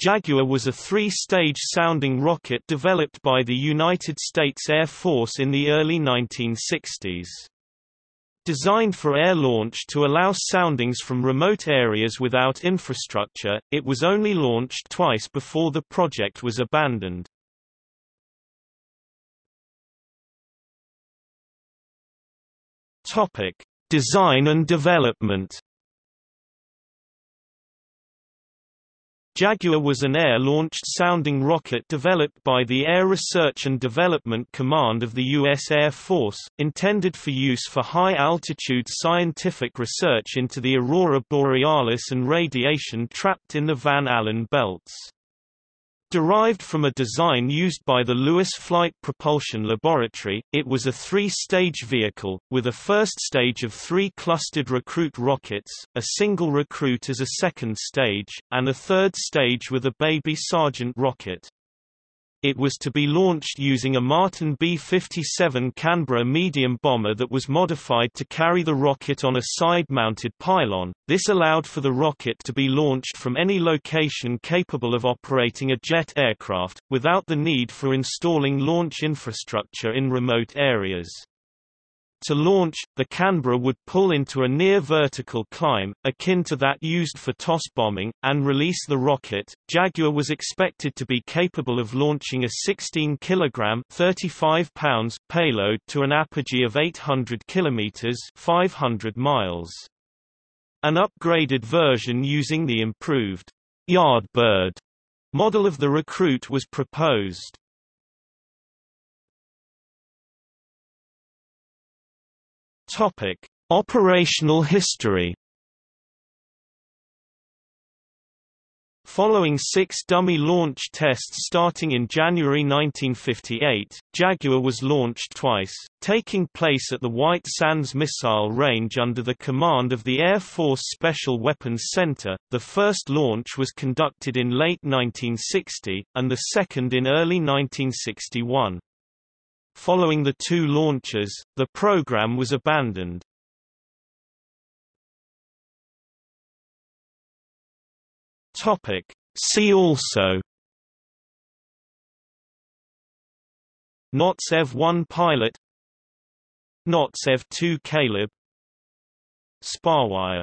Jaguar was a three-stage sounding rocket developed by the United States Air Force in the early 1960s. Designed for air launch to allow soundings from remote areas without infrastructure, it was only launched twice before the project was abandoned. Design and development. Jaguar was an air-launched sounding rocket developed by the Air Research and Development Command of the U.S. Air Force, intended for use for high-altitude scientific research into the aurora borealis and radiation trapped in the Van Allen belts. Derived from a design used by the Lewis Flight Propulsion Laboratory, it was a three-stage vehicle, with a first stage of three clustered recruit rockets, a single recruit as a second stage, and a third stage with a baby Sergeant rocket. It was to be launched using a Martin B-57 Canberra medium bomber that was modified to carry the rocket on a side-mounted pylon. This allowed for the rocket to be launched from any location capable of operating a jet aircraft, without the need for installing launch infrastructure in remote areas. To launch, the Canberra would pull into a near-vertical climb, akin to that used for toss bombing, and release the rocket. Jaguar was expected to be capable of launching a 16 kg 35 pounds payload to an apogee of 800 km 500 miles. An upgraded version using the improved Yardbird model of the Recruit was proposed. Topic: Operational history. Following six dummy launch tests starting in January 1958, Jaguar was launched twice, taking place at the White Sands Missile Range under the command of the Air Force Special Weapons Center. The first launch was conducted in late 1960, and the second in early 1961. Following the two launches, the program was abandoned. Topic. See also NOTS EV-1 pilot NOTS EV-2 Caleb Sparoair